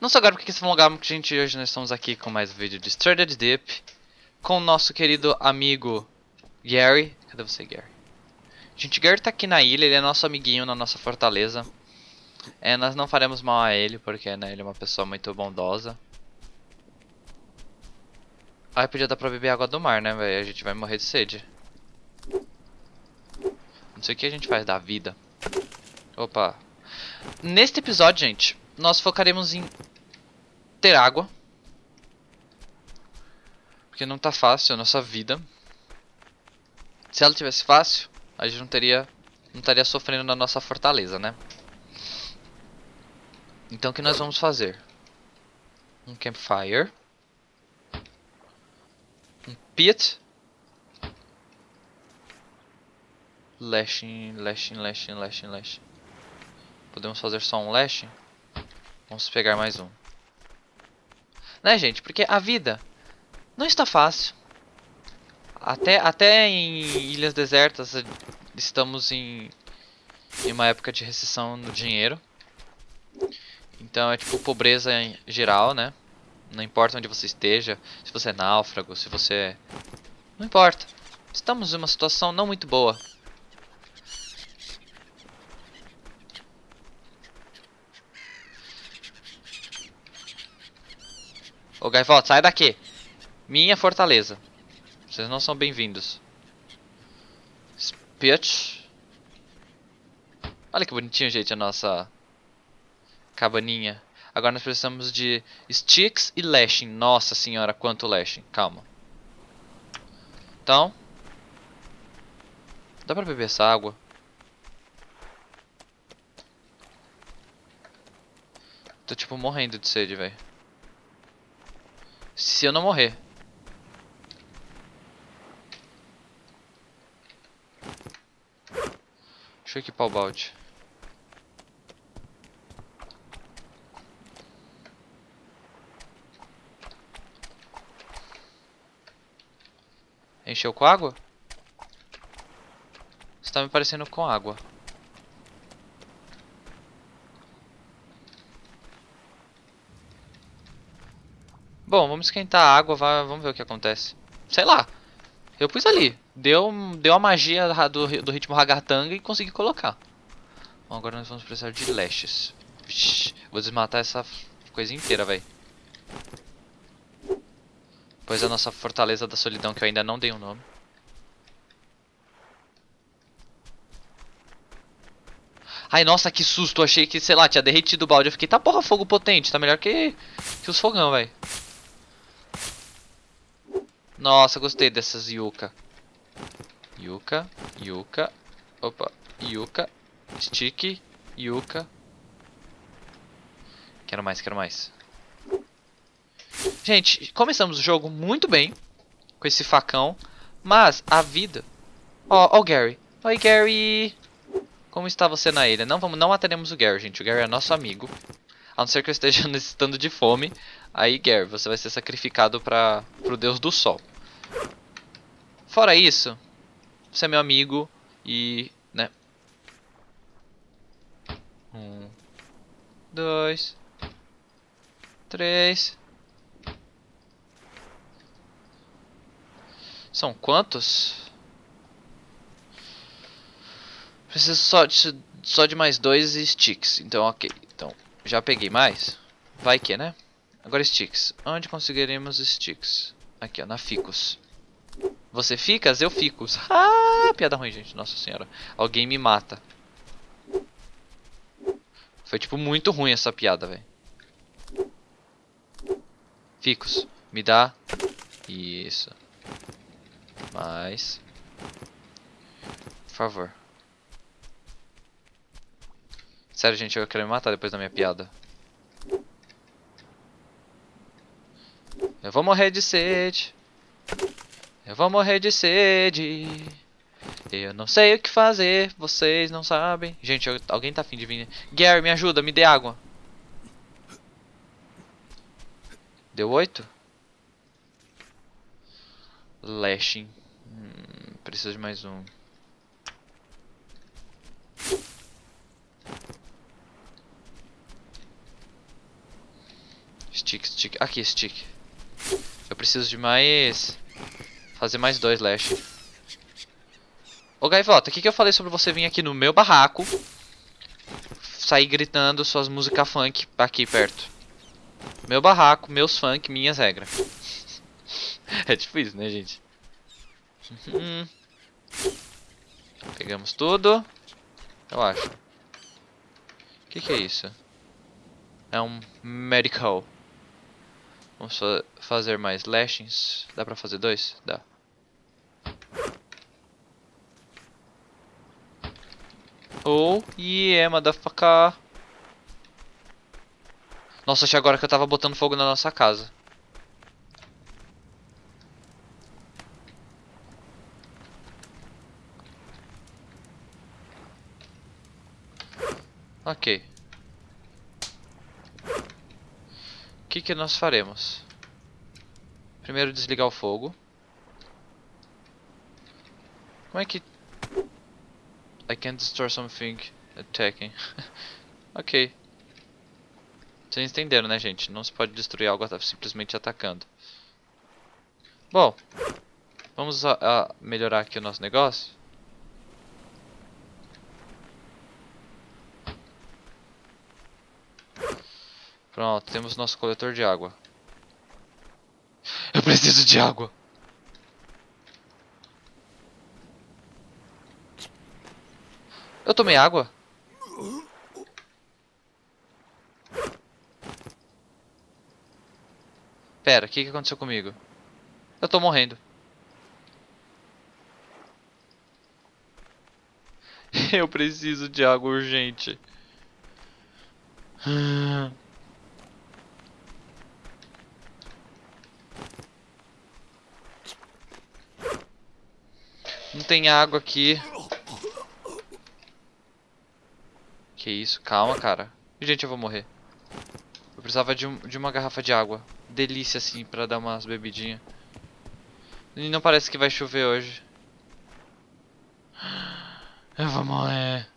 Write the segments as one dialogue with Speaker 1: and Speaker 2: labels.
Speaker 1: Não só agora porque esse lugar que gente hoje nós estamos aqui com mais um vídeo de Stranded Deep com o nosso querido amigo Gary. Cadê você, Gary? Gente, Gary tá aqui na ilha, ele é nosso amiguinho na nossa fortaleza. É, nós não faremos mal a ele, porque né, ele é uma pessoa muito bondosa. Ai, podia dar pra beber água do mar, né, velho? A gente vai morrer de sede. Não sei o que a gente faz da vida. Opa. Neste episódio, gente, nós focaremos em ter água. Porque não tá fácil a nossa vida. Se ela tivesse fácil, a gente não teria não estaria sofrendo na nossa fortaleza, né? Então o que nós vamos fazer? Um campfire. Um pit. Lashing, lashing, lashing, lashing, lashing. Podemos fazer só um lashing? Vamos pegar mais um. Né, gente? Porque a vida não está fácil. Até, até em ilhas desertas estamos em, em uma época de recessão no dinheiro. Então é tipo pobreza em geral, né? Não importa onde você esteja, se você é náufrago, se você... É, não importa. Estamos em uma situação não muito boa. Ô Gaivota, sai daqui. Minha fortaleza. Vocês não são bem-vindos. Spitch. Olha que bonitinho, gente, a nossa cabaninha. Agora nós precisamos de sticks e lashing. Nossa senhora, quanto lashing. Calma. Então. Dá pra beber essa água? Tô tipo morrendo de sede, velho. Se eu não morrer. Deixa eu equipar o balde. Encheu com água? Está me parecendo com água. Bom, vamos esquentar a água, vamos ver o que acontece. Sei lá. Eu pus ali. Deu, deu a magia do, do ritmo ragatanga e consegui colocar. Bom, agora nós vamos precisar de lashes. vou desmatar essa coisa inteira, velho. Pois a nossa fortaleza da solidão, que eu ainda não dei um nome. Ai, nossa, que susto. Achei que, sei lá, tinha derretido o balde. Eu fiquei, tá porra, fogo potente. Tá melhor que, que os fogão, velho. Nossa, gostei dessas yuca. Yuca, yuca. Opa, yuca. Stick, yuca. Quero mais, quero mais. Gente, começamos o jogo muito bem. Com esse facão. Mas a vida... Ó, oh, ó oh, Gary. Oi, Gary. Como está você na ilha? Não, vamos, não mataremos o Gary, gente. O Gary é nosso amigo. A não ser que eu esteja necessitando de fome. Aí, Gary, você vai ser sacrificado para o deus do sol. Fora isso, você é meu amigo e, né? Um, dois, três. São quantos? Preciso só de, só de mais dois sticks. Então, ok. Então, já peguei mais. Vai que, né? Agora sticks. Onde conseguiremos sticks? Aqui, ó, na Ficus. Você ficas, eu fico. Ah, piada ruim, gente. Nossa senhora. Alguém me mata. Foi, tipo, muito ruim essa piada, velho. Ficus, me dá. Isso. Mais. Por favor. Sério, gente, eu quero me matar depois da minha piada. Eu vou morrer de sede. Eu vou morrer de sede. Eu não sei o que fazer, vocês não sabem. Gente, alguém tá afim de vir. Gary, me ajuda, me dê água. Deu oito? Lashing. Hum, preciso de mais um. Stick, stick. Aqui, stick. Eu preciso de mais... Fazer mais dois lash. Ô Gaivota, o que, que eu falei sobre você vir aqui no meu barraco? Sair gritando suas músicas funk aqui perto. Meu barraco, meus funk, minhas regras. é difícil, né, gente? Uhum. Pegamos tudo. Eu acho. O que, que é isso? É um medical. Vamos fa fazer mais lashings. Dá pra fazer dois? Dá. Oh, yeah, motherfucker. Nossa, achei agora que eu tava botando fogo na nossa casa. Ok. O que, que nós faremos? Primeiro desligar o fogo. Como é que... I can't destroy something attacking. ok. Vocês entenderam, né, gente? Não se pode destruir algo simplesmente atacando. Bom, vamos a, a melhorar aqui o nosso negócio. Pronto, temos nosso coletor de água. Eu preciso de água. Eu tomei água? Pera, o que, que aconteceu comigo? Eu tô morrendo. Eu preciso de água urgente. Não tem água aqui. Que isso? Calma, cara. Gente, eu vou morrer. Eu precisava de, um, de uma garrafa de água. Delícia, assim, pra dar umas bebidinhas. E não parece que vai chover hoje. Eu vou morrer.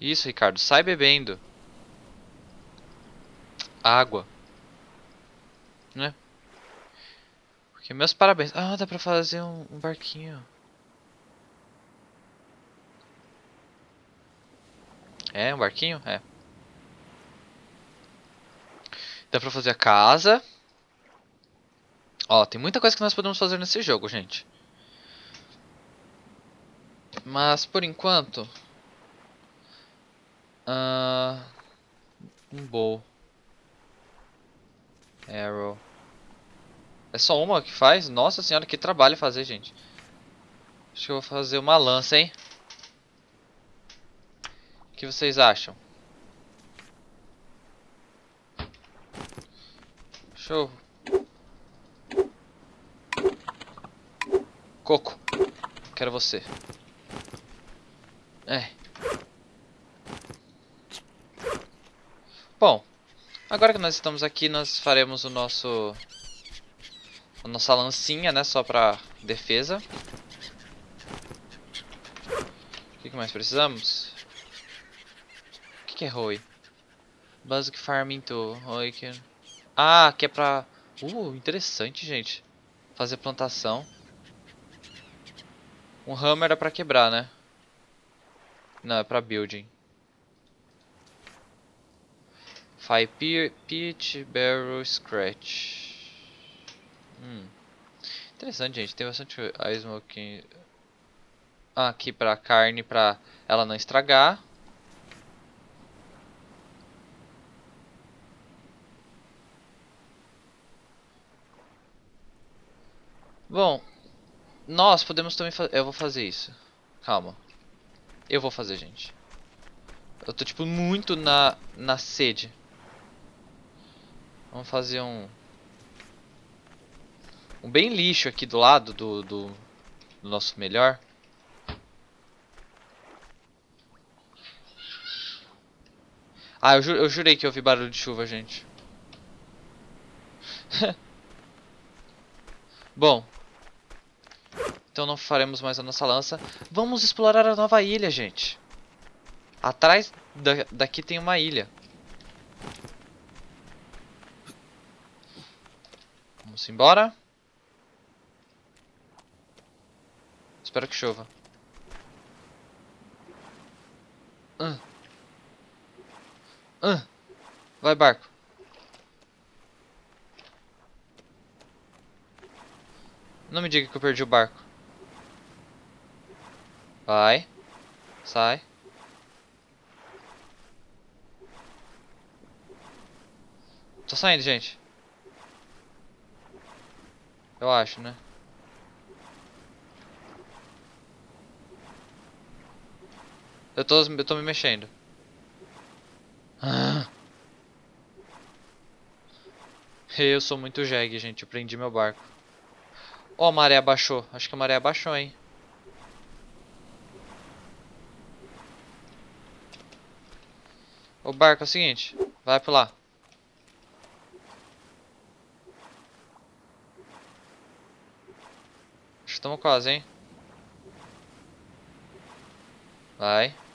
Speaker 1: Isso, Ricardo. Sai bebendo. Água. Né? Porque meus parabéns. Ah, dá pra fazer um, um barquinho. É, um barquinho? É. Dá pra fazer a casa. Ó, tem muita coisa que nós podemos fazer nesse jogo, gente. Mas, por enquanto... Uh, um bow. Arrow. É só uma que faz? Nossa senhora, que trabalho fazer, gente. Acho que eu vou fazer uma lança, hein? O que vocês acham? Show. Coco. Quero você. É. Bom. Agora que nós estamos aqui, nós faremos o nosso a nossa lancinha, né? Só pra defesa. O que, que mais precisamos? O que, que é Roi? Basic Farming Tool. Roi que... Ah, que é pra... Uh, interessante, gente. Fazer plantação. Um hammer é pra quebrar, né? Não, é pra building. Fire Pitch, Barrel, Scratch. Hum. Interessante, gente. Tem bastante a smoking ah, aqui pra carne, pra ela não estragar. Bom, nós podemos também fazer... Eu vou fazer isso. Calma. Eu vou fazer, gente. Eu tô, tipo, muito na, na sede. Vamos fazer um um bem lixo aqui do lado do, do, do nosso melhor. Ah, eu, ju eu jurei que eu ouvi barulho de chuva, gente. Bom. Então não faremos mais a nossa lança. Vamos explorar a nova ilha, gente. Atrás da, daqui tem uma ilha. Vamos embora. Espero que chova. Ah. Ah. Vai, barco. Não me diga que eu perdi o barco. Vai. Sai. Tô saindo, gente. Eu acho, né? Eu tô, eu tô me mexendo. Ah. Eu sou muito jegue, gente. Eu prendi meu barco. Ó, oh, a maré abaixou. Acho que a maré abaixou, hein. O barco é o seguinte. Vai pra lá. Acho que estamos quase, hein. Vai.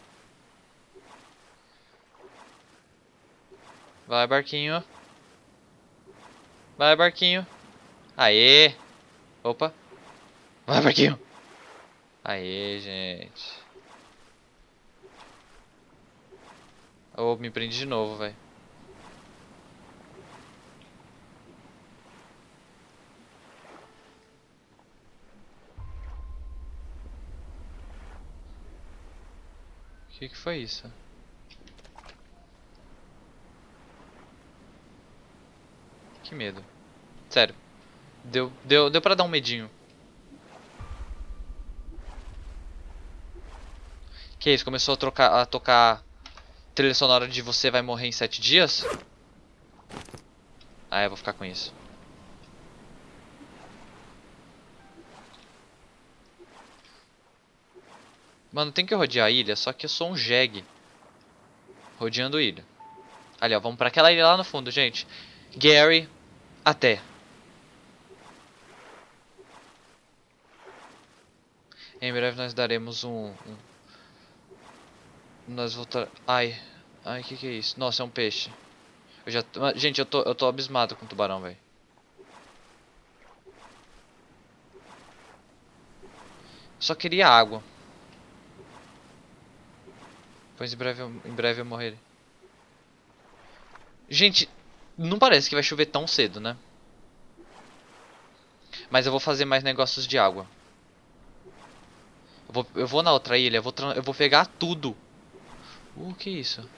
Speaker 1: Vai, barquinho. Vai, barquinho. Aê! Opa. Vai, barquinho. Aê, gente. Oh, me prende de novo, velho. O que, que foi isso? Que medo. Sério. Deu, deu, deu pra dar um medinho. Que isso? Começou a, trocar, a tocar trilha sonora de Você Vai Morrer em Sete Dias? Ah, eu vou ficar com isso. Mano, tem que rodear a ilha, só que eu sou um jegue. Rodeando ilha. Ali, ó, vamos pra aquela ilha lá no fundo, gente. Gary, até. Em breve nós daremos um... um... Nós voltar... Ai. Ai, que que é isso? Nossa, é um peixe. Eu já... Gente, eu tô, eu tô abismado com o tubarão, velho. Só queria água. Pois em breve, eu, em breve eu morrerei. Gente, não parece que vai chover tão cedo, né? Mas eu vou fazer mais negócios de água. Eu vou, eu vou na outra ilha, eu vou, eu vou pegar tudo. O uh, que é isso?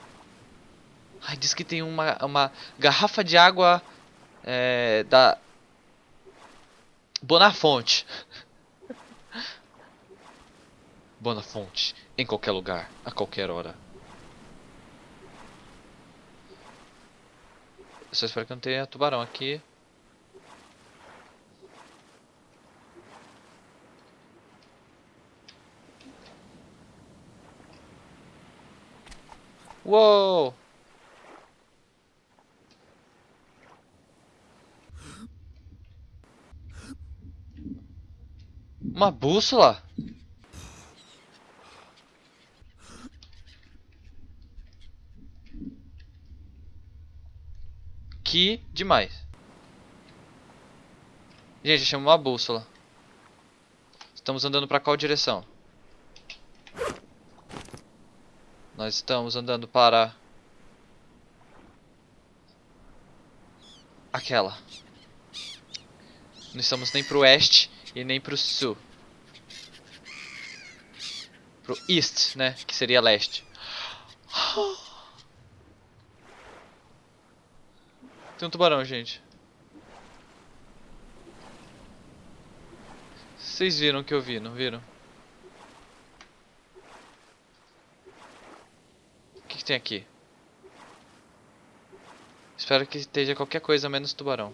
Speaker 1: Ai, diz que tem uma, uma garrafa de água é, da Bonafonte. Bonafonte, em qualquer lugar, a qualquer hora. Só espero que não tenha tubarão aqui. Uou! Uma bússola? Que demais. Gente, chama uma bússola. Estamos andando para qual direção? Nós estamos andando para... Aquela. Não estamos nem para o oeste e nem para o sul. Pro east, né? Que seria leste. Tem um tubarão, gente. Vocês viram o que eu vi, não viram? que tem aqui? Espero que esteja qualquer coisa menos tubarão.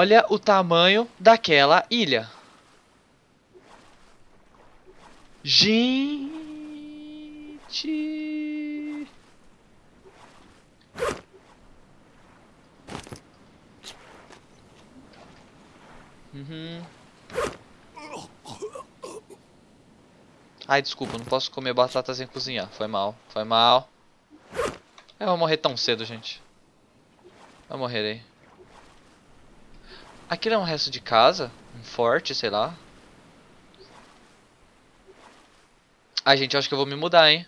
Speaker 1: Olha o tamanho daquela ilha. Gente. Uhum. Ai, desculpa, não posso comer batata sem cozinhar. Foi mal, foi mal. Eu vou morrer tão cedo, gente. Eu morrerei. Aquilo é um resto de casa? Um forte, sei lá. Ai, gente, eu acho que eu vou me mudar, hein.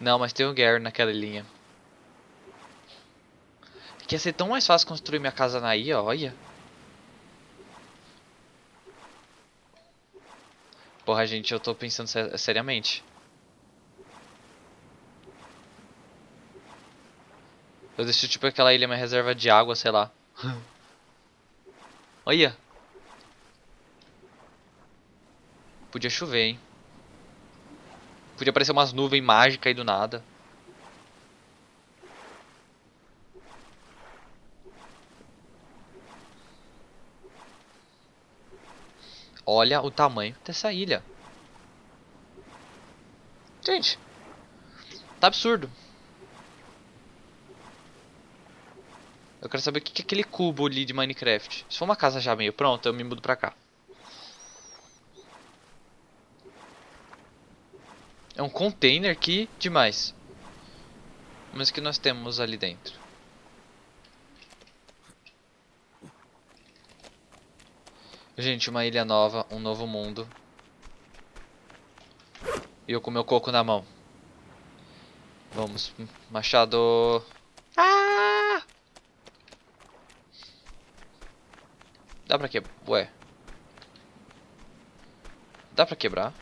Speaker 1: Não, mas tem o Gary naquela linha. Que ia ser tão mais fácil construir minha casa na ilha, olha. Porra, gente, eu tô pensando ser seriamente. Eu deixo tipo aquela ilha minha reserva de água, sei lá. Olha. Podia chover, hein. Podia aparecer umas nuvens mágicas aí do nada. Olha o tamanho dessa ilha. Gente, tá absurdo. Eu quero saber o que é aquele cubo ali de Minecraft. Se for uma casa já meio pronta, eu me mudo pra cá. É um container aqui demais. Mas o que nós temos ali dentro? Gente, uma ilha nova, um novo mundo. E eu com meu coco na mão. Vamos, machado. Ah! Dá pra quebrar? Ué. Dá pra quebrar?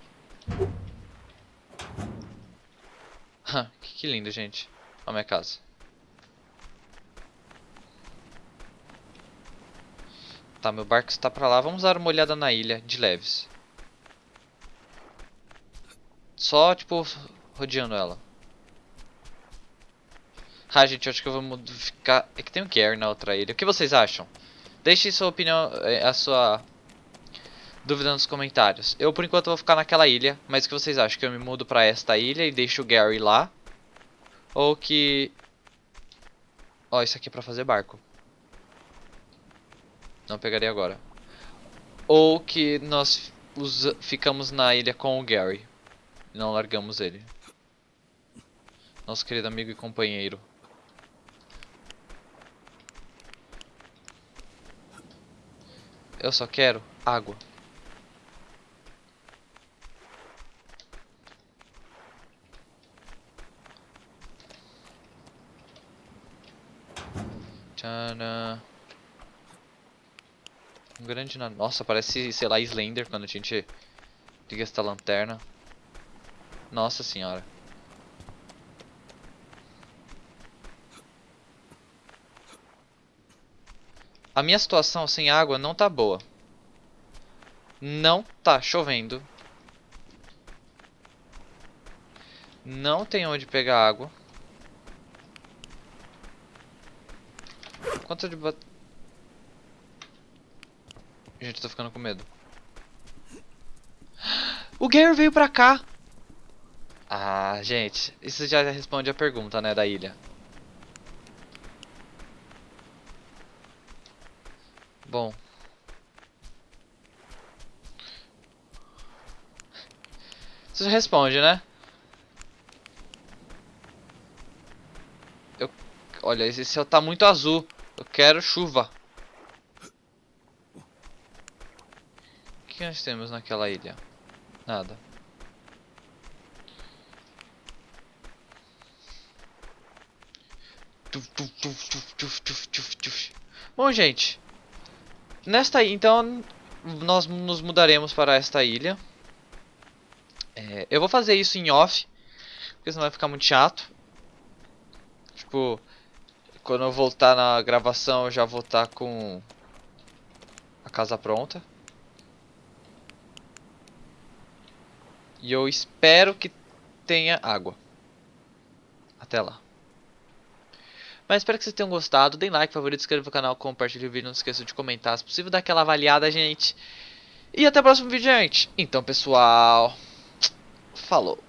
Speaker 1: que lindo, gente. Olha a minha casa. Tá, meu barco está pra lá. Vamos dar uma olhada na ilha, de leves. Só, tipo, rodeando ela. Ah, gente, eu acho que eu vou ficar... É que tem um Gary na outra ilha. O que vocês acham? Deixe sua opinião, eh, a sua dúvida nos comentários. Eu, por enquanto, vou ficar naquela ilha. Mas o que vocês acham? Que eu me mudo pra esta ilha e deixo o Gary lá? Ou que... Ó, oh, isso aqui é pra fazer barco. Não pegaria agora. Ou que nós usa, ficamos na ilha com o Gary. Não largamos ele. Nosso querido amigo e companheiro. Eu só quero água. Tcharam. Um grande... Nossa, parece, sei lá, Slender quando a gente liga esta lanterna. Nossa senhora. A minha situação sem água não tá boa. Não tá chovendo. Não tem onde pegar água. Quanto de Gente, eu tô ficando com medo. O Gary veio pra cá. Ah, gente. Isso já responde a pergunta, né, da ilha. Bom. Isso responde, né? Eu... Olha, esse céu tá muito azul. Eu quero chuva. O que nós temos naquela ilha? Nada. Bom, gente. Nesta então nós nos mudaremos para esta ilha. É, eu vou fazer isso em off, porque senão vai ficar muito chato. Tipo, quando eu voltar na gravação eu já vou estar com a casa pronta. E eu espero que tenha água. Até lá. Mas espero que vocês tenham gostado. Deem like, favorito, inscreva no canal, compartilhe o vídeo. Não se esqueça de comentar. Se possível, dar aquela avaliada, gente. E até o próximo vídeo, gente. Então, pessoal. Falou.